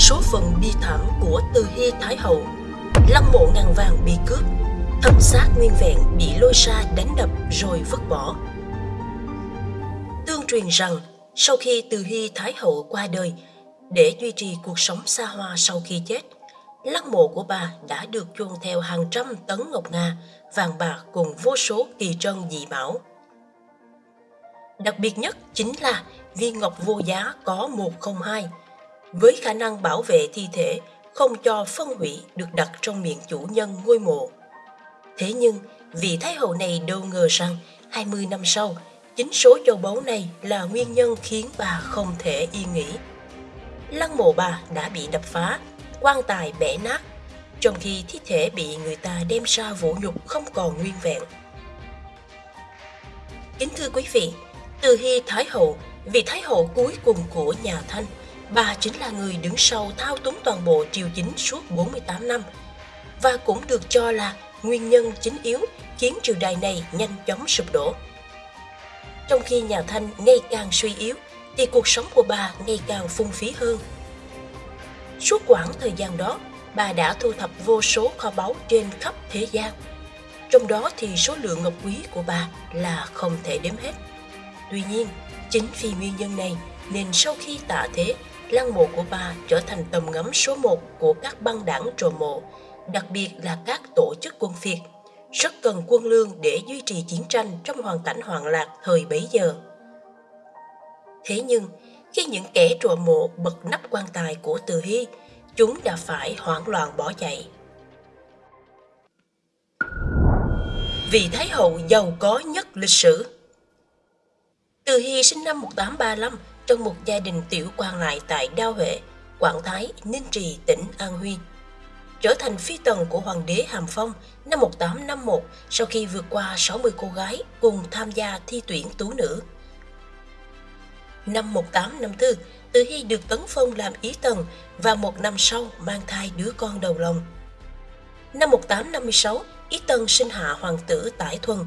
số phận bi thảm của Từ Hy Thái Hậu. Lăng mộ ngàn vàng bị cướp, thân xác nguyên vẹn bị lôi ra đánh đập rồi vứt bỏ. Tương truyền rằng sau khi Từ Hy Thái Hậu qua đời, để duy trì cuộc sống xa hoa sau khi chết, lăng mộ của bà đã được chôn theo hàng trăm tấn ngọc nga, vàng bạc cùng vô số kỳ trân dị bảo. Đặc biệt nhất chính là viên ngọc vô giá có 102, với khả năng bảo vệ thi thể không cho phân hủy được đặt trong miệng chủ nhân ngôi mộ. Thế nhưng, vị Thái hậu này đâu ngờ rằng 20 năm sau, chính số châu báu này là nguyên nhân khiến bà không thể yên nghỉ. Lăng mộ bà đã bị đập phá, quan tài bẻ nát, trong khi thi thể bị người ta đem ra vũ nhục không còn nguyên vẹn. Kính thưa quý vị, từ Hy Thái Hậu, vị Thái Hậu cuối cùng của nhà Thanh, bà chính là người đứng sau thao túng toàn bộ triều chính suốt 48 năm và cũng được cho là nguyên nhân chính yếu khiến triều đại này nhanh chóng sụp đổ. Trong khi nhà Thanh ngày càng suy yếu, thì cuộc sống của bà ngày càng phung phí hơn. Suốt quãng thời gian đó, bà đã thu thập vô số kho báu trên khắp thế gian. Trong đó thì số lượng ngọc quý của bà là không thể đếm hết. Tuy nhiên, chính vì nguyên nhân này nên sau khi tạ thế, lăng mộ của bà trở thành tầm ngắm số một của các băng đảng trồ mộ, đặc biệt là các tổ chức quân phiệt, rất cần quân lương để duy trì chiến tranh trong hoàn cảnh hoạn lạc thời bấy giờ. Thế nhưng, khi những kẻ trộm mộ bật nắp quan tài của Từ Hy, chúng đã phải hoảng loạn bỏ chạy. Vị Thái Hậu giàu có nhất lịch sử Từ Hy sinh năm 1835 trong một gia đình tiểu quan lại tại Đao Huệ, Quảng Thái, Ninh Trì, tỉnh An Huy. Trở thành phi tần của Hoàng đế Hàm Phong năm 1851 sau khi vượt qua 60 cô gái cùng tham gia thi tuyển tú nữ. Năm 1854, Từ Hy được tấn phong làm ý tần và một năm sau mang thai đứa con đầu lòng. Năm 1856, Ý Tần sinh hạ hoàng tử Tải Thuần,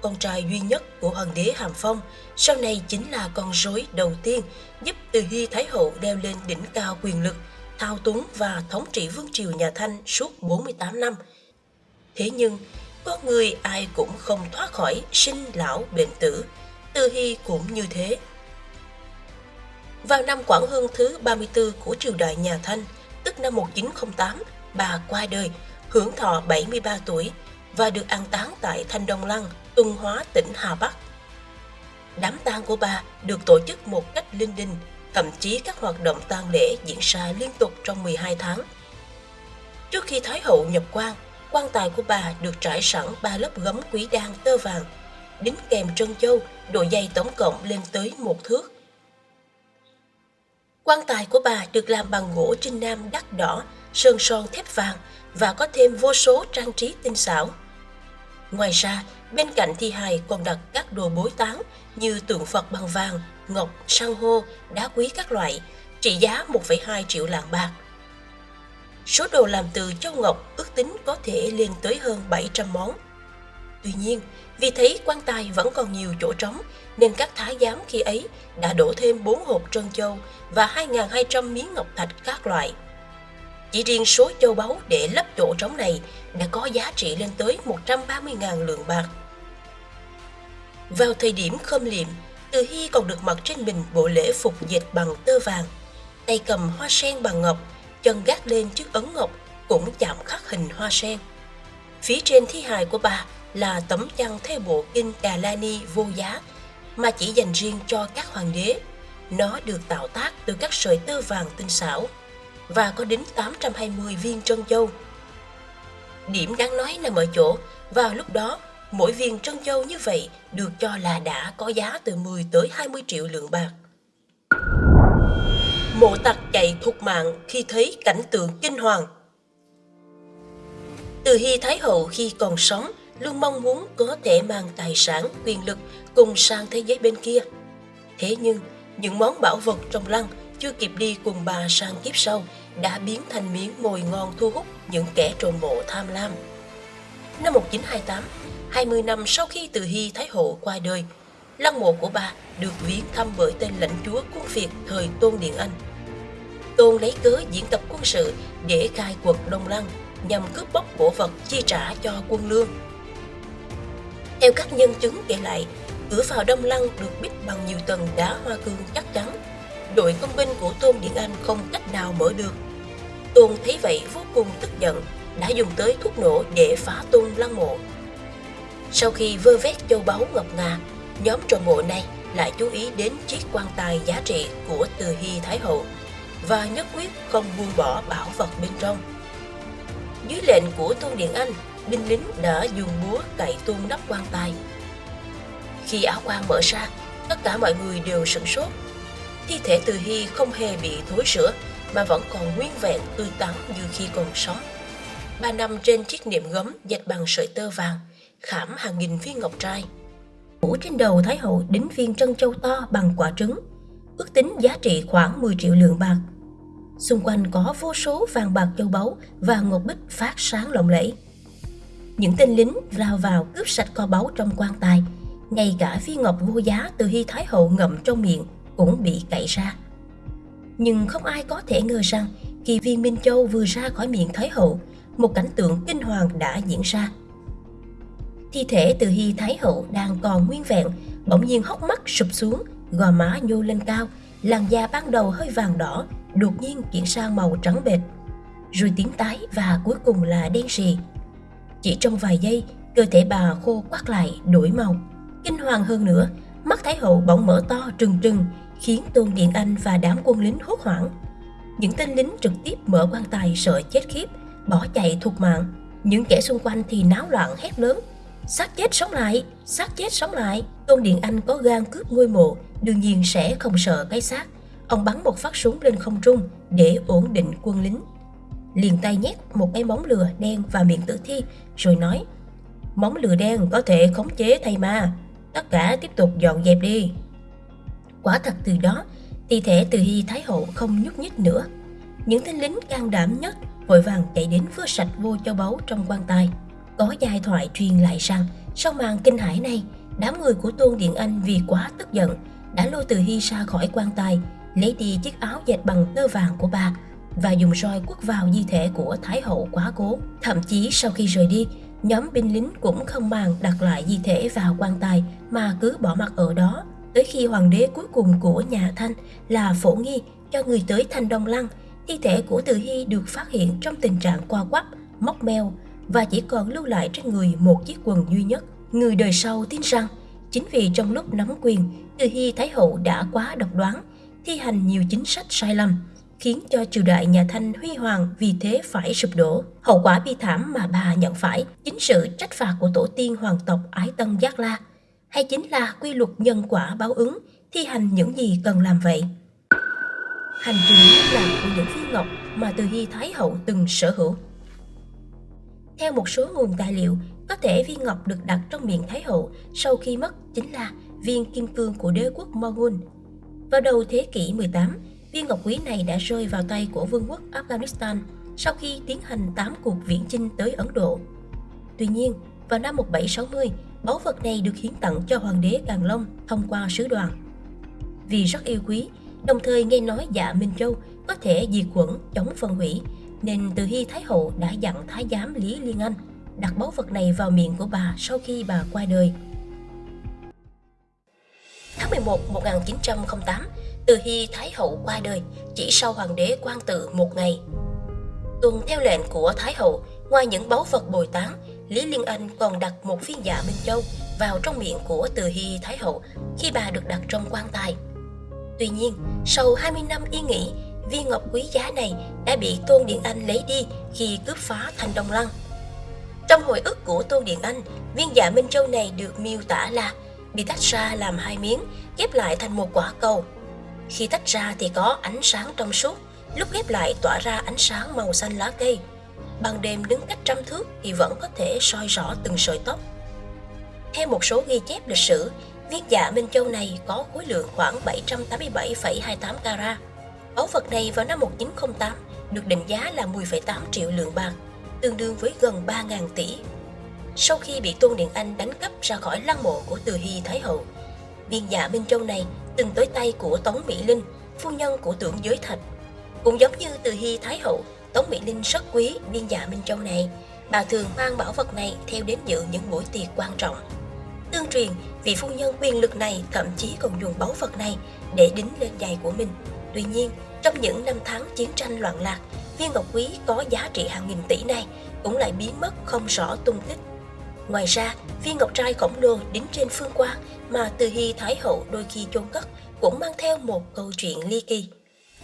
con trai duy nhất của hoàng đế Hàm Phong, sau này chính là con rối đầu tiên giúp Từ Hy Thái Hậu leo lên đỉnh cao quyền lực, thao túng và thống trị vương triều nhà Thanh suốt 48 năm. Thế nhưng, con người ai cũng không thoát khỏi sinh lão bệnh tử, Từ Hy cũng như thế. Vào năm Quảng Hưng thứ 34 của triều đại nhà Thanh, tức năm 1908, bà qua đời, hưởng thọ 73 tuổi và được an táng tại Thanh Đông Lăng, Tuân Hóa, tỉnh Hà Bắc. Đám tang của bà được tổ chức một cách linh đình, thậm chí các hoạt động tang lễ diễn ra liên tục trong 12 tháng. Trước khi Thái hậu nhập quan, quan tài của bà được trải sẵn ba lớp gấm quý đan tơ vàng, đính kèm trân châu, độ dày tổng cộng lên tới một thước. Quan tài của bà được làm bằng gỗ trinh nam đắt đỏ, sơn son thép vàng và có thêm vô số trang trí tinh xảo. Ngoài ra, bên cạnh thi hài còn đặt các đồ bối tán như tượng Phật bằng vàng, ngọc, san hô, đá quý các loại, trị giá 1,2 triệu lạng bạc. Số đồ làm từ châu ngọc ước tính có thể lên tới hơn 700 món. Tuy nhiên, vì thấy quan tài vẫn còn nhiều chỗ trống, nên các thái giám khi ấy đã đổ thêm 4 hộp trân châu và 2.200 miếng ngọc thạch các loại. Chỉ riêng số châu báu để lấp chỗ trống này đã có giá trị lên tới 130.000 lượng bạc. Vào thời điểm khâm liệm, Từ Hy còn được mặc trên mình bộ lễ phục dệt bằng tơ vàng, tay cầm hoa sen bằng ngọc, chân gác lên chiếc ấn ngọc cũng chạm khắc hình hoa sen. Phía trên thi hài của bà là tấm chăn theo bộ kinh Đà La Ni vô giá mà chỉ dành riêng cho các hoàng đế. Nó được tạo tác từ các sợi tơ vàng tinh xảo và có đến 820 viên trân châu. Điểm đáng nói nằm ở chỗ, vào lúc đó, mỗi viên trân châu như vậy được cho là đã có giá từ 10 tới 20 triệu lượng bạc. Mộ tặc chạy thục mạng khi thấy cảnh tượng kinh hoàng. Từ Hy Thái Hậu khi còn sống luôn mong muốn có thể mang tài sản, quyền lực cùng sang thế giới bên kia. Thế nhưng, những món bảo vật trong lăng chưa kịp đi cùng bà sang kiếp sau đã biến thành miếng mồi ngon thu hút những kẻ trộm mộ tham lam. Năm 1928, 20 năm sau khi Từ Hy Thái Hậu qua đời, lăng mộ của bà được viếng thăm bởi tên lãnh chúa quân Việt thời Tôn Điện Anh. Tôn lấy cớ diễn tập quân sự để khai quật Đông Lăng nhằm cướp bóc cổ vật chi trả cho quân lương. Theo các nhân chứng kể lại, cửa vào Đông Lăng được bích bằng nhiều tầng đá hoa cương chắc chắn. Đội công binh của Tôn Điện Anh không cách nào mở được. Tôn thấy vậy vô cùng tức giận, đã dùng tới thuốc nổ để phá tung lăng mộ. Sau khi vơ vét châu báu ngọc ngà, nhóm trò mộ này lại chú ý đến chiếc quan tài giá trị của Từ Hy Thái Hậu và nhất quyết không buông bỏ bảo vật bên trong. Dưới lệnh của Tôn Điện Anh, binh lính đã dùng búa cậy tung nắp quan tài. Khi áo quan mở ra, tất cả mọi người đều sửng sốt. Thi thể Từ Hy không hề bị thối rữa mà vẫn còn nguyên vẹn tươi tắn như khi còn sống. Ba nằm trên chiếc niệm gấm dệt bằng sợi tơ vàng, khảm hàng nghìn viên ngọc trai. Mũ trên đầu Thái Hậu đính viên trân châu to bằng quả trứng, ước tính giá trị khoảng 10 triệu lượng bạc. Xung quanh có vô số vàng bạc châu báu và ngọc bích phát sáng lộng lẫy. Những tên lính lao vào cướp sạch kho báu trong quan tài, ngay cả viên ngọc vô giá từ Hy Thái Hậu ngậm trong miệng cũng bị cậy ra. Nhưng không ai có thể ngờ rằng khi viên Minh Châu vừa ra khỏi miệng Thái Hậu, một cảnh tượng kinh hoàng đã diễn ra. Thi thể từ Hy Thái Hậu đang còn nguyên vẹn, bỗng nhiên hốc mắt sụp xuống, gò má nhô lên cao, làn da ban đầu hơi vàng đỏ, đột nhiên chuyển sang màu trắng bệch, rồi tím tái và cuối cùng là đen sì. Chỉ trong vài giây, cơ thể bà khô quắt lại, đổi màu. Kinh hoàng hơn nữa, mắt Thái Hậu bỗng mở to trừng trừng, khiến Tôn Điện Anh và đám quân lính hốt hoảng. Những tên lính trực tiếp mở quan tài sợ chết khiếp, bỏ chạy thục mạng. Những kẻ xung quanh thì náo loạn hét lớn. Xác chết sống lại, xác chết sống lại. Tôn Điện Anh có gan cướp ngôi mộ, đương nhiên sẽ không sợ cái xác. Ông bắn một phát súng lên không trung để ổn định quân lính. Liền tay nhét một cái móng lừa đen vào miệng tử thi rồi nói Móng lừa đen có thể khống chế thầy ma, tất cả tiếp tục dọn dẹp đi. Quả thật từ đó, thi thể từ Hy Thái Hậu không nhúc nhích nữa. Những tên lính can đảm nhất vội vàng chạy đến vơ sạch vô châu báu trong quan tài. Có giai thoại truyền lại rằng sau màn kinh hãi này, đám người của Tôn Điện Anh vì quá tức giận đã lôi từ Hy ra khỏi quan tài, lấy đi chiếc áo dệt bằng tơ vàng của bà và dùng roi quất vào di thể của Thái hậu quá cố. Thậm chí sau khi rời đi, nhóm binh lính cũng không màng đặt lại di thể vào quan tài mà cứ bỏ mặc ở đó. Tới khi hoàng đế cuối cùng của nhà Thanh là Phổ Nghi cho người tới Thanh Đông Lăng, thi thể của Từ Hy được phát hiện trong tình trạng qua quắp, móc meo và chỉ còn lưu lại trên người một chiếc quần duy nhất. Người đời sau tin rằng chính vì trong lúc nắm quyền, Từ Hy Thái hậu đã quá độc đoán, thi hành nhiều chính sách sai lầm, khiến cho triều đại nhà Thanh huy hoàng vì thế phải sụp đổ. Hậu quả bi thảm mà bà nhận phải chính sự trách phạt của tổ tiên hoàng tộc Ái Tân Giác La, hay chính là quy luật nhân quả báo ứng, thi hành những gì cần làm vậy. Hành trình liên lạc của những viên ngọc mà Từ Hy Thái Hậu từng sở hữu. Theo một số nguồn tài liệu, có thể viên ngọc được đặt trong miệng Thái Hậu sau khi mất chính là viên kim cương của đế quốc Mongol. Vào đầu thế kỷ 18, viên ngọc quý này đã rơi vào tay của vương quốc Afghanistan sau khi tiến hành 8 cuộc viễn chinh tới Ấn Độ. Tuy nhiên, vào năm 1760, báu vật này được hiến tặng cho hoàng đế Càn Long thông qua sứ đoàn. Vì rất yêu quý, đồng thời nghe nói dạ Minh Châu có thể diệt khuẩn chống phân hủy, nên từ Hy Thái Hậu đã dặn Thái giám Lý Liên Anh đặt báu vật này vào miệng của bà sau khi bà qua đời. Tháng 11 1908, Từ Hy Thái Hậu qua đời chỉ sau hoàng đế quan tự một ngày. Tuần theo lệnh của Thái Hậu, ngoài những báu vật bồi tán, Lý Liên Anh còn đặt một viên dạ Minh Châu vào trong miệng của Từ Hy Thái Hậu khi bà được đặt trong quan tài. Tuy nhiên, sau 20 năm yên nghỉ, viên ngọc quý giá này đã bị Tôn Điện Anh lấy đi khi cướp phá thành Đông Lăng. Trong hồi ức của Tôn Điện Anh, viên dạ Minh Châu này được miêu tả là bị tách ra làm hai miếng, ghép lại thành một quả cầu. Khi tách ra thì có ánh sáng trong suốt, lúc ghép lại tỏa ra ánh sáng màu xanh lá cây. Ban đêm đứng cách trăm thước thì vẫn có thể soi rõ từng sợi tóc. Theo một số ghi chép lịch sử, viên dạ Minh Châu này có khối lượng khoảng 787,28 carat. Báu vật này vào năm 1908 được định giá là 10,8 triệu lượng bạc, tương đương với gần 3.000 tỷ. Sau khi bị Tôn Điện Anh đánh cắp ra khỏi lăng mộ của Từ Hy Thái Hậu, viên dạ Minh Châu này từng tới tay của Tống Mỹ Linh, phu nhân của tưởng giới thạch. Cũng giống như từ Hy Thái Hậu, Tống Mỹ Linh rất quý viên dạ Minh Châu này, bà thường mang bảo vật này theo đến dự những buổi tiệc quan trọng. Tương truyền, vị phu nhân quyền lực này thậm chí còn dùng báu vật này để đính lên giày của mình. Tuy nhiên, trong những năm tháng chiến tranh loạn lạc, viên ngọc quý có giá trị hàng nghìn tỷ này cũng lại biến mất không rõ tung tích. Ngoài ra, viên ngọc trai khổng lồ đính trên phương quan mà Từ Hy Thái Hậu đôi khi chôn cất cũng mang theo một câu chuyện ly kỳ.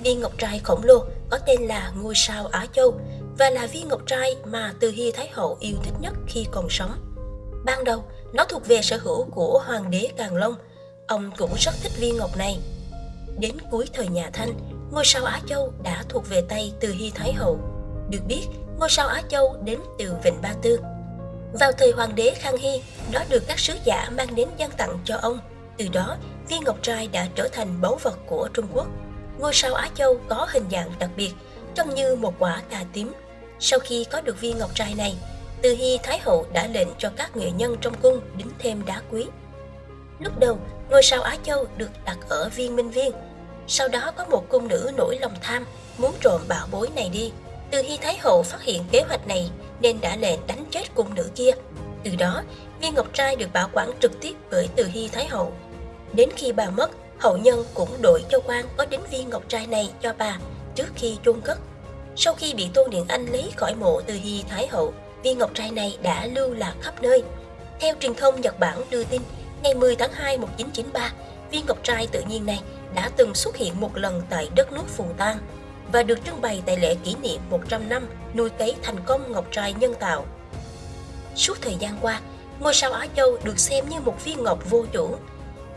Viên ngọc trai khổng lồ có tên là ngôi sao Á Châu và là viên ngọc trai mà Từ Hy Thái Hậu yêu thích nhất khi còn sống. Ban đầu, nó thuộc về sở hữu của Hoàng đế Càng Long. Ông cũng rất thích viên ngọc này. Đến cuối thời nhà Thanh, ngôi sao Á Châu đã thuộc về tay Từ Hy Thái Hậu. Được biết, ngôi sao Á Châu đến từ Vịnh Ba Tư. Vào thời Hoàng đế Khang Hy, nó được các sứ giả mang đến dân tặng cho ông. Từ đó, viên ngọc trai đã trở thành báu vật của Trung Quốc. Ngôi sao Á Châu có hình dạng đặc biệt, trông như một quả cà tím. Sau khi có được viên ngọc trai này, Từ Hy Thái Hậu đã lệnh cho các nghệ nhân trong cung đính thêm đá quý. Lúc đầu, ngôi sao Á Châu được đặt ở viên minh viên. Sau đó có một cung nữ nổi lòng tham, muốn trộm bảo bối này đi. Từ Hy Thái Hậu phát hiện kế hoạch này nên đã lệnh đánh chết cung nữ kia. Từ đó, viên ngọc trai được bảo quản trực tiếp bởi Từ Hy Thái Hậu. Đến khi bà mất, hậu nhân cũng đổi cho quan có đính viên ngọc trai này cho bà trước khi chôn cất. Sau khi bị Tôn Điện Anh lấy khỏi mộ Từ Hy Thái Hậu, viên ngọc trai này đã lưu lạc khắp nơi. Theo truyền thông Nhật Bản đưa tin, ngày 10 tháng 2 1993, viên ngọc trai tự nhiên này đã từng xuất hiện một lần tại đất nước Phù Tang và được trưng bày tại lễ kỷ niệm 100 năm nuôi cấy thành công ngọc trai nhân tạo. Suốt thời gian qua, ngôi sao Á Châu được xem như một viên ngọc vô chủ,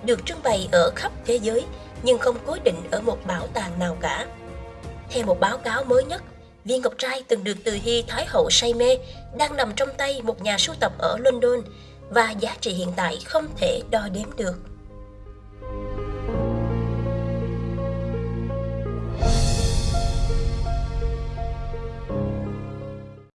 được trưng bày ở khắp thế giới nhưng không cố định ở một bảo tàng nào cả. Theo một báo cáo mới nhất, viên ngọc trai từng được Từ Hy Thái Hậu say mê đang nằm trong tay một nhà sưu tập ở London và giá trị hiện tại không thể đo đếm được.